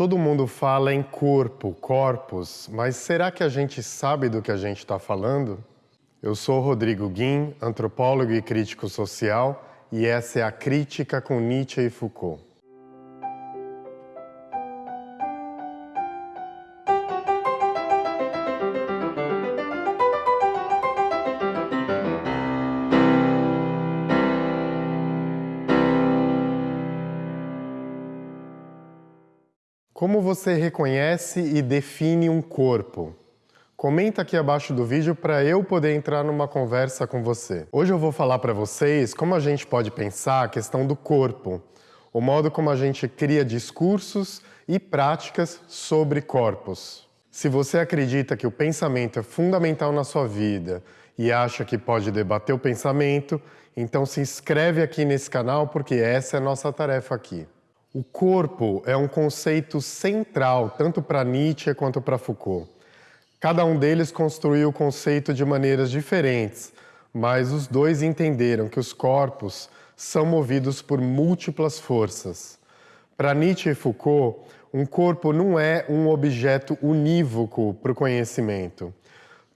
Todo mundo fala em corpo, corpos, mas será que a gente sabe do que a gente está falando? Eu sou Rodrigo Guim, antropólogo e crítico social, e essa é a Crítica com Nietzsche e Foucault. Como você reconhece e define um corpo? Comenta aqui abaixo do vídeo para eu poder entrar numa conversa com você. Hoje eu vou falar para vocês como a gente pode pensar a questão do corpo, o modo como a gente cria discursos e práticas sobre corpos. Se você acredita que o pensamento é fundamental na sua vida e acha que pode debater o pensamento, então se inscreve aqui nesse canal porque essa é a nossa tarefa aqui. O corpo é um conceito central tanto para Nietzsche quanto para Foucault. Cada um deles construiu o conceito de maneiras diferentes, mas os dois entenderam que os corpos são movidos por múltiplas forças. Para Nietzsche e Foucault, um corpo não é um objeto unívoco para o conhecimento.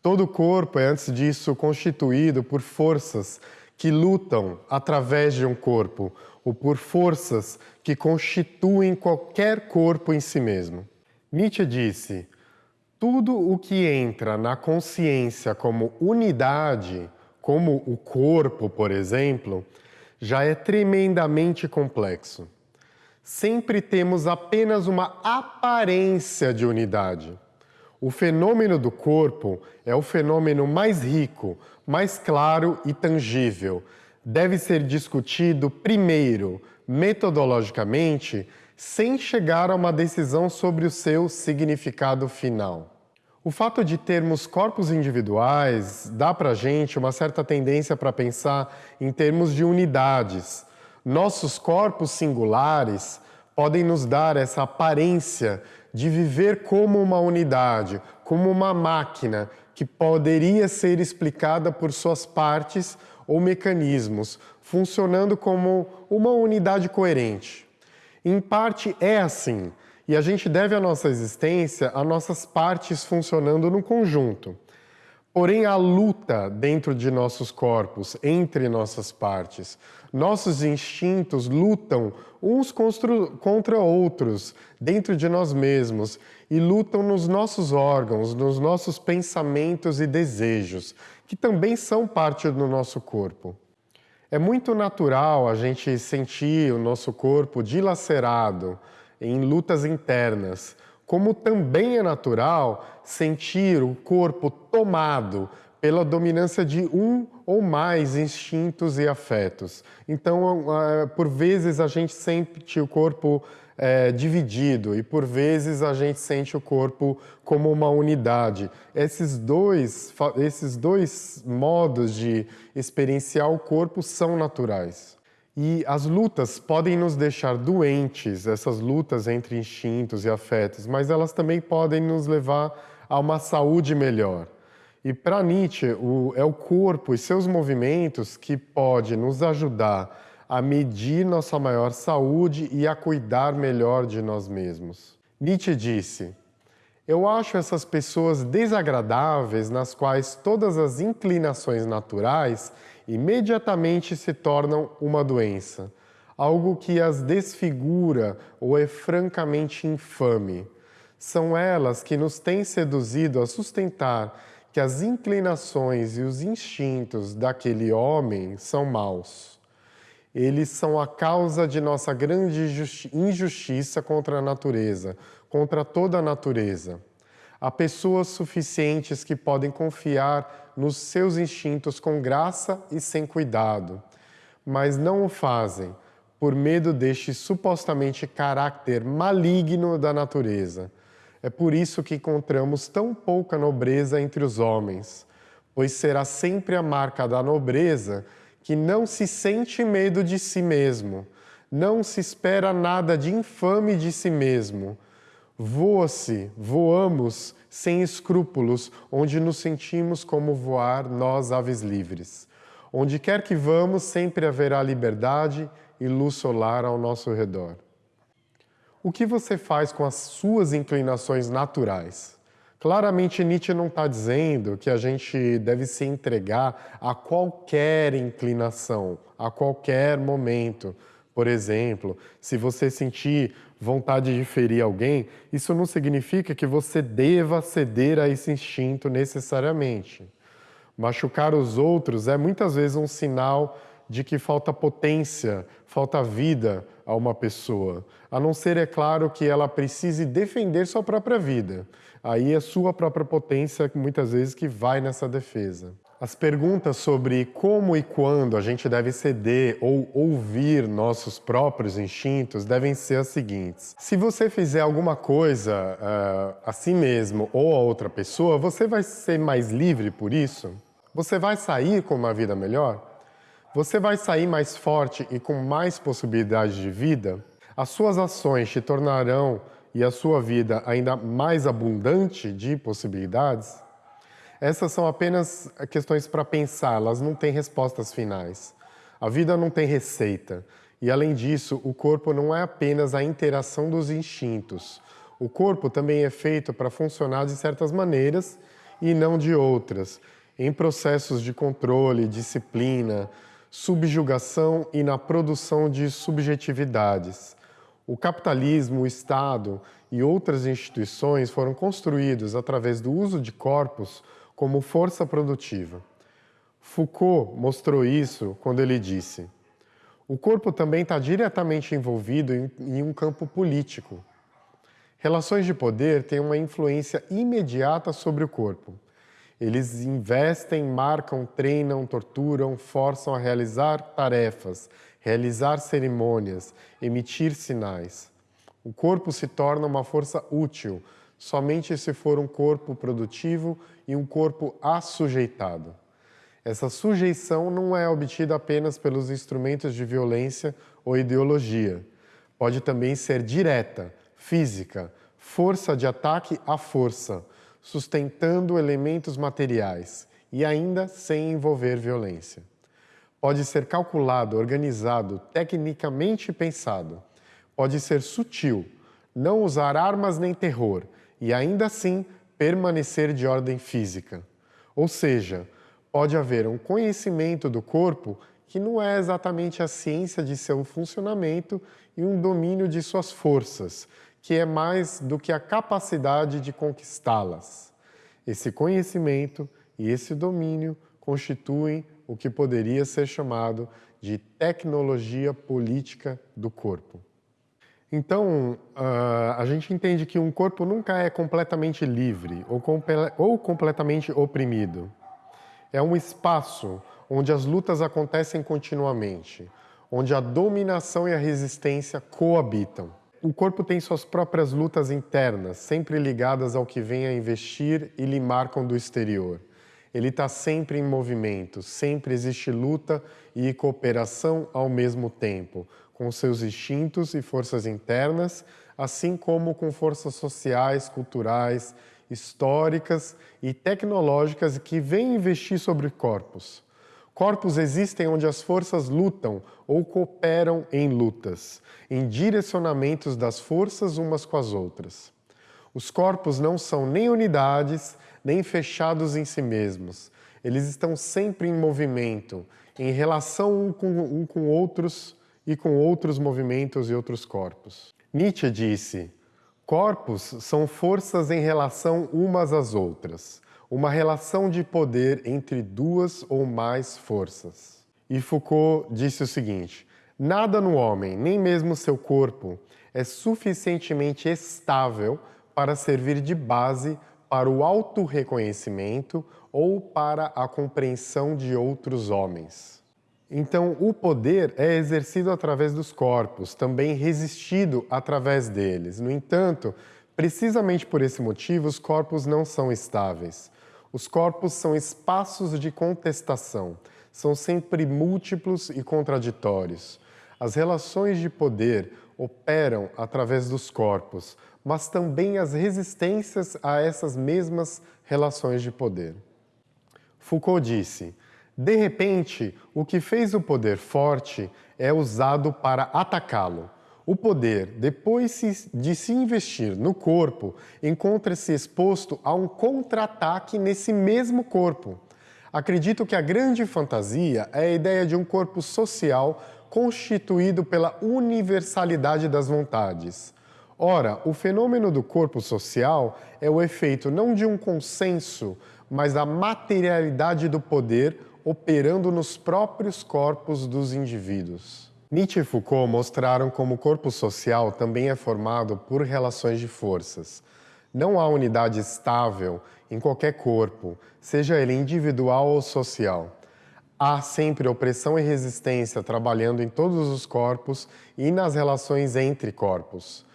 Todo corpo é, antes disso, constituído por forças que lutam através de um corpo, ou por forças que constituem qualquer corpo em si mesmo. Nietzsche disse, tudo o que entra na consciência como unidade, como o corpo, por exemplo, já é tremendamente complexo. Sempre temos apenas uma aparência de unidade. O fenômeno do corpo é o fenômeno mais rico, mais claro e tangível, deve ser discutido primeiro, metodologicamente, sem chegar a uma decisão sobre o seu significado final. O fato de termos corpos individuais dá para a gente uma certa tendência para pensar em termos de unidades. Nossos corpos singulares podem nos dar essa aparência de viver como uma unidade, como uma máquina que poderia ser explicada por suas partes ou mecanismos, funcionando como uma unidade coerente. Em parte é assim, e a gente deve a nossa existência a nossas partes funcionando no conjunto. Porém, a luta dentro de nossos corpos, entre nossas partes. Nossos instintos lutam uns contra outros dentro de nós mesmos e lutam nos nossos órgãos, nos nossos pensamentos e desejos, que também são parte do nosso corpo. É muito natural a gente sentir o nosso corpo dilacerado em lutas internas, como também é natural sentir o corpo tomado pela dominância de um ou mais instintos e afetos. Então, ah, por vezes a gente sente o corpo é, dividido e por vezes a gente sente o corpo como uma unidade. Esses dois, esses dois modos de experienciar o corpo são naturais. E as lutas podem nos deixar doentes, essas lutas entre instintos e afetos, mas elas também podem nos levar a uma saúde melhor. E para Nietzsche, o, é o corpo e seus movimentos que pode nos ajudar a medir nossa maior saúde e a cuidar melhor de nós mesmos. Nietzsche disse, eu acho essas pessoas desagradáveis nas quais todas as inclinações naturais imediatamente se tornam uma doença, algo que as desfigura ou é francamente infame. São elas que nos têm seduzido a sustentar que as inclinações e os instintos daquele homem são maus. Eles são a causa de nossa grande injustiça contra a natureza, contra toda a natureza. Há pessoas suficientes que podem confiar nos seus instintos com graça e sem cuidado, mas não o fazem por medo deste supostamente caráter maligno da natureza. É por isso que encontramos tão pouca nobreza entre os homens, pois será sempre a marca da nobreza que não se sente medo de si mesmo, não se espera nada de infame de si mesmo, Voa-se, voamos sem escrúpulos, onde nos sentimos como voar nós aves livres. Onde quer que vamos, sempre haverá liberdade e luz solar ao nosso redor. o que você faz com as suas inclinações naturais? Claramente Nietzsche não está dizendo que a gente deve se entregar a qualquer inclinação, a qualquer momento. Por exemplo, se você sentir vontade de ferir alguém, isso não significa que você deva ceder a esse instinto necessariamente. Machucar os outros é muitas vezes um sinal de que falta potência, falta vida a uma pessoa, a não ser, é claro, que ela precise defender sua própria vida. Aí é sua própria potência, muitas vezes, que vai nessa defesa. As perguntas sobre como e quando a gente deve ceder ou ouvir nossos próprios instintos devem ser as seguintes. Se você fizer alguma coisa uh, a si mesmo ou a outra pessoa, você vai ser mais livre por isso? Você vai sair com uma vida melhor? Você vai sair mais forte e com mais possibilidades de vida? As suas ações te tornarão e a sua vida ainda mais abundante de possibilidades? Essas são apenas questões para pensar, elas não têm respostas finais. A vida não tem receita. E, além disso, o corpo não é apenas a interação dos instintos. O corpo também é feito para funcionar de certas maneiras e não de outras, em processos de controle, disciplina, subjugação e na produção de subjetividades. O capitalismo, o Estado e outras instituições foram construídos através do uso de corpos como força produtiva. Foucault mostrou isso quando ele disse o corpo também está diretamente envolvido em, em um campo político. Relações de poder têm uma influência imediata sobre o corpo. Eles investem, marcam, treinam, torturam, forçam a realizar tarefas, realizar cerimônias, emitir sinais. O corpo se torna uma força útil somente se for um corpo produtivo e um corpo assujeitado. Essa sujeição não é obtida apenas pelos instrumentos de violência ou ideologia. Pode também ser direta, física, força de ataque à força, sustentando elementos materiais e ainda sem envolver violência. Pode ser calculado, organizado, tecnicamente pensado. Pode ser sutil, não usar armas nem terror e ainda assim permanecer de ordem física. Ou seja, pode haver um conhecimento do corpo que não é exatamente a ciência de seu funcionamento e um domínio de suas forças, que é mais do que a capacidade de conquistá-las. Esse conhecimento e esse domínio constituem o que poderia ser chamado de tecnologia política do corpo. Então, uh, a gente entende que um corpo nunca é completamente livre ou, ou completamente oprimido. É um espaço onde as lutas acontecem continuamente, onde a dominação e a resistência coabitam o corpo tem suas próprias lutas internas, sempre ligadas ao que vem a investir e lhe marcam do exterior. Ele está sempre em movimento, sempre existe luta e cooperação ao mesmo tempo, com seus instintos e forças internas, assim como com forças sociais, culturais, históricas e tecnológicas que vêm investir sobre corpos. Corpos existem onde as forças lutam ou cooperam em lutas, em direcionamentos das forças umas com as outras. Os corpos não são nem unidades, nem fechados em si mesmos. Eles estão sempre em movimento, em relação um com, um com outros e com outros movimentos e outros corpos. Nietzsche disse, corpos são forças em relação umas às outras uma relação de poder entre duas ou mais forças. E Foucault disse o seguinte, nada no homem, nem mesmo seu corpo, é suficientemente estável para servir de base para o autorreconhecimento ou para a compreensão de outros homens. Então, o poder é exercido através dos corpos, também resistido através deles. No entanto, precisamente por esse motivo, os corpos não são estáveis. Os corpos são espaços de contestação, são sempre múltiplos e contraditórios. As relações de poder operam através dos corpos, mas também as resistências a essas mesmas relações de poder. Foucault disse, de repente, o que fez o poder forte é usado para atacá-lo. O poder, depois de se investir no corpo, encontra-se exposto a um contra-ataque nesse mesmo corpo. Acredito que a grande fantasia é a ideia de um corpo social constituído pela universalidade das vontades. Ora, o fenômeno do corpo social é o efeito não de um consenso, mas da materialidade do poder operando nos próprios corpos dos indivíduos. Nietzsche e Foucault mostraram como o corpo social também é formado por relações de forças. Não há unidade estável em qualquer corpo, seja ele individual ou social. Há sempre opressão e resistência trabalhando em todos os corpos e nas relações entre corpos.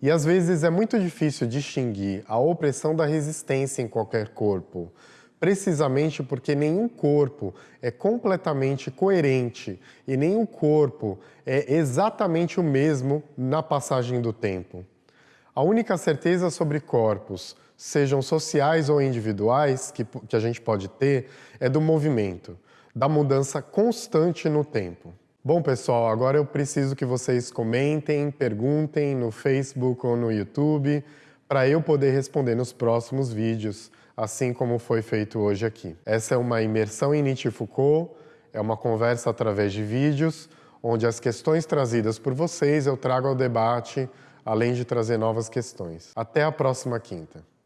E às vezes é muito difícil distinguir a opressão da resistência em qualquer corpo, precisamente porque nenhum corpo é completamente coerente e nenhum corpo é exatamente o mesmo na passagem do tempo. A única certeza sobre corpos, sejam sociais ou individuais, que, que a gente pode ter, é do movimento, da mudança constante no tempo. Bom, pessoal, agora eu preciso que vocês comentem, perguntem no Facebook ou no YouTube, para eu poder responder nos próximos vídeos assim como foi feito hoje aqui. Essa é uma imersão em Nietzsche e Foucault, é uma conversa através de vídeos, onde as questões trazidas por vocês eu trago ao debate, além de trazer novas questões. Até a próxima quinta.